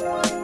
Bye.